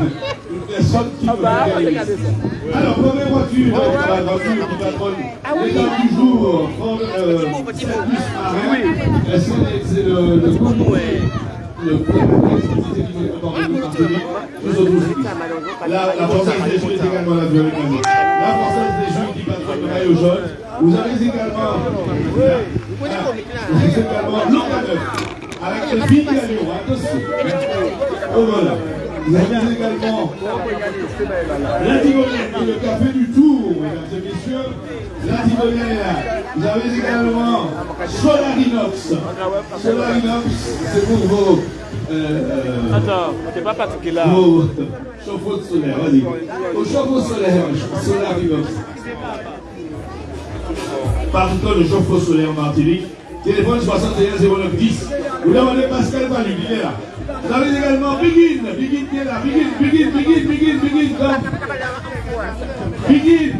une personne qui Ah peut bah. Alors, première voiture, la voiture qui patronne, Ah oui. toujours prendre euh, marin, euh, c'est c'est le, le coup le nous sommes tous la, la Française des Jeux est également la violet La Française des Jeux qui patronne le maillot jaune. Vous avez également, vous avez également Locaneuf, avec le Big Gagnon, attention. Oh voilà. Vous avez également la qui est le café du tour, mesdames et messieurs. La là. Vous avez également Solarinox. Solarinox, c'est pour vos, euh, Attends, c'est pas Patrick là. vos chauffe-eau de solaire. Vas-y. Au chauffe-eau solaire, Solarinox. Par contre, le chauffe-eau solaire en Martinique. Téléphone 61 09 10. Vous demandez Pascal Palu, il est là. Vous avez également Bigin, Bigin qui est là, Bigin, Bigin, Bigin, Bigin, Bigin. Bigin,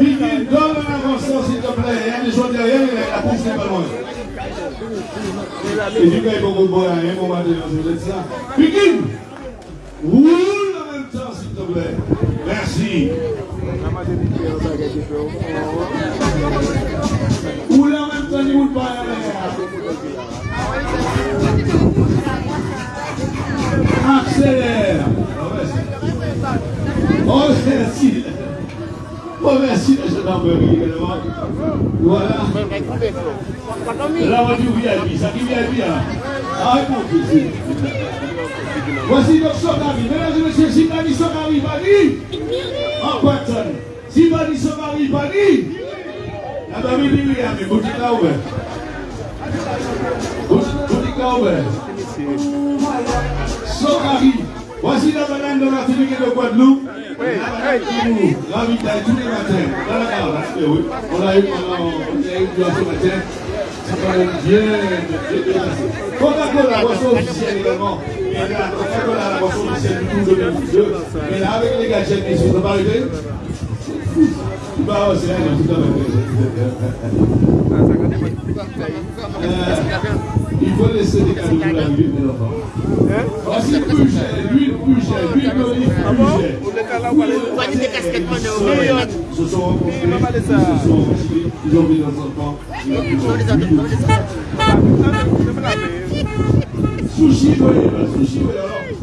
Bigin, donne un avançant s'il te plaît. Il y a des gens derrière, la course n'est pas loin. Et du coup, il faut boiez à un moment donné, vous êtes ça. Bigin, roule en même temps s'il te plaît. Merci. Roule remercie la gendarmerie également. Voilà. Là, on dit VIP. Ça dit VIP, là. Ah, écoute, ici. Voici notre Sokari. Mesdames et messieurs, Sibani Sokari, Bani. En Quentin. Sibani Sokari, Bani. La famille de William, écoutez là ouvert. Écoutez là ouvert. Sokari. Voici la banane de la République de Guadeloupe. La ravitaille tous les matins. La. Eh oui. On a eu, a, on a eu ce matin. Va être bien, bien, boisson officielle également. Coca-Cola, la boisson officielle du Tour 2022. Et là, avec les gadgets, ils sont pas. Bah, c'est là, tout à. Euh, Il faut laisser des cadeaux pour la vie, mes enfants. Voici le budget, l'huile budget, l'huile d'olive Sushi sushi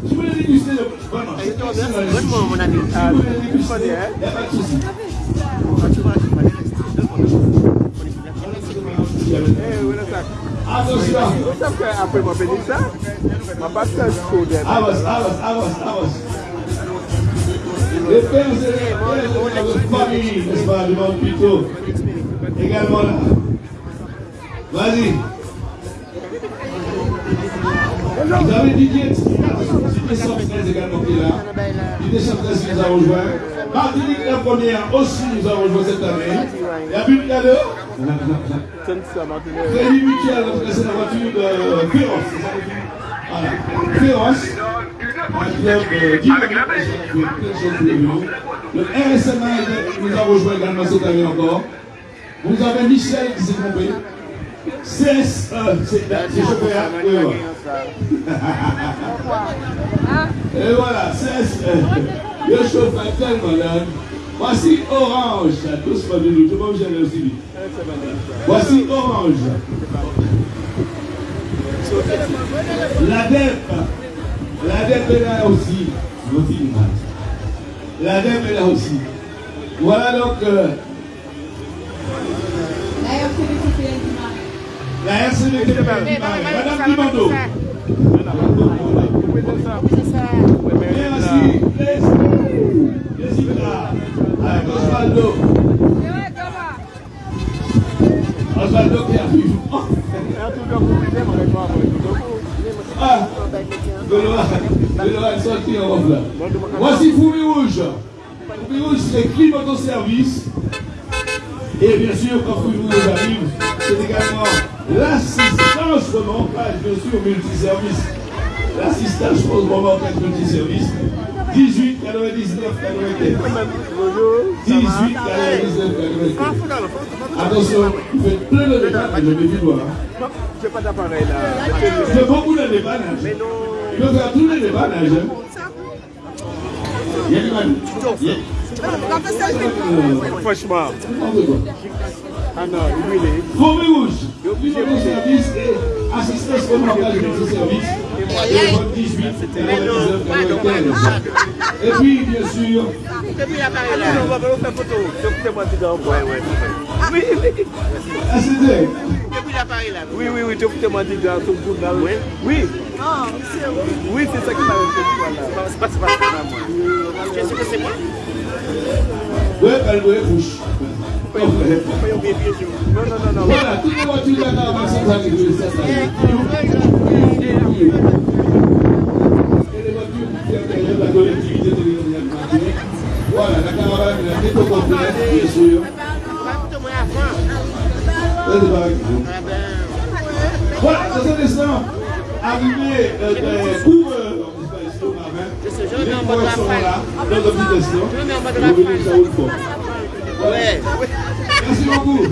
vous voulez déguster le. Vraiment, c'est pas ça, le sushi. Si vous voulez déguster, il n'y a pas de souci. Attention. Après, ma béni ça, ma passe code. Avance, avance, avance, avance. Les pères et les de famille, n'est-ce pas, devant plutôt. Également là. Vas-y. Vous avez Didier Didier Sanfrez également qui est là. Didier Sanfrez qui nous a rejoint. Martinique la première aussi nous a rejoint cette année. Il y a de mutuel, c'est la voiture de. Féroce. Un club euh, dynamique. Le RSMA nous a rejoint également cette année encore. Vous avez Michel qui s'est trompé. CS, euh, c'est. Et voilà, CS, euh, le chauffeur tellement là. Voici Orange, doucement de nous, tout le monde j'allais aussi vite. Voici Orange. La DEP, la DEP est là aussi. La DEP est là aussi. Voilà donc euh, la RCDT de Madame Dimando. Merci. Merci. Avec Osvaldo. Osvaldo qui arrive. En robe là. Voici Foumi Rouge. Foumi Rouge, c'est Clip Autoservice. Et bien sûr, quand Foumi Rouge arrive, c'est également l'assistance remontage, bien sûr, multiservice. L'assistance remontage multiservice. 18 99 95. 18 99 95. Attention, vous faites plein de dépannage, je vais dire. Hein. J'ai pas d'appareil là. Je fais beaucoup de dépannage. Mais non. Il tous les. Franchement. Ah non, il est. Fourmi rouge. Numéro de service et assistance au montage de ce service. Téléphone 18 99 95. Et puis, bien sûr. On va faire photo. Oui, oui. L'appareil là. Oui, oui, oui. Tu dois tout le monde. Oui. Oui. Oui, c'est ça qui m'a fait. C'est pas c'est pas moi. Que c'est moi Ouais, elle sûr. Non, non, non, non. Voilà, toutes les voitures de la caravane sont arrivées. ça, ça. Et les voitures qui intéressent la collectivité territoriale de Martinique. Voilà, la caravane est au complet, bien sûr. Voilà, dans un instant, arrivé euh, des coureurs, les coureurs sont là, dans un petit instant. Vous venez ça une fois. Ouais. Merci beaucoup.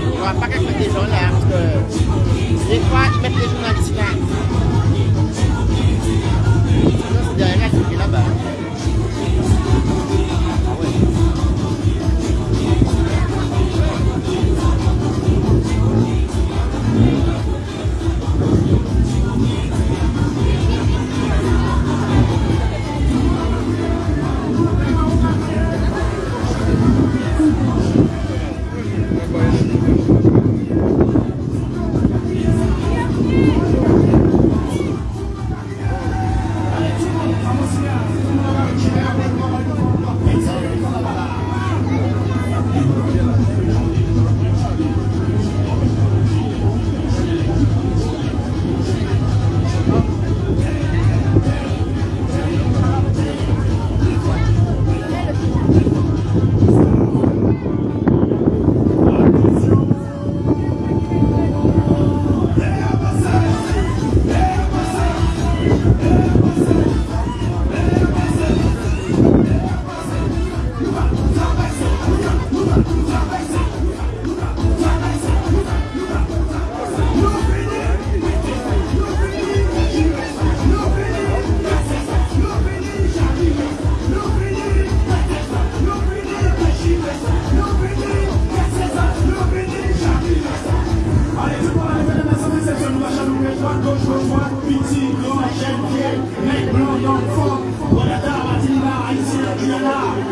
Ne va pas quelqu'un des gens là, parce que des fois, ils mettent les journalistes là.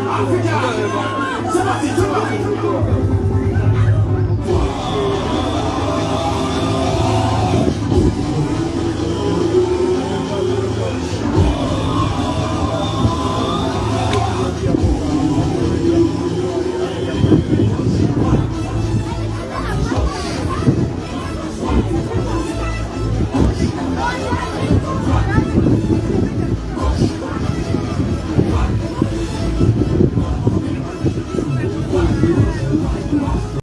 아프냐? 잡았지, 잡았지.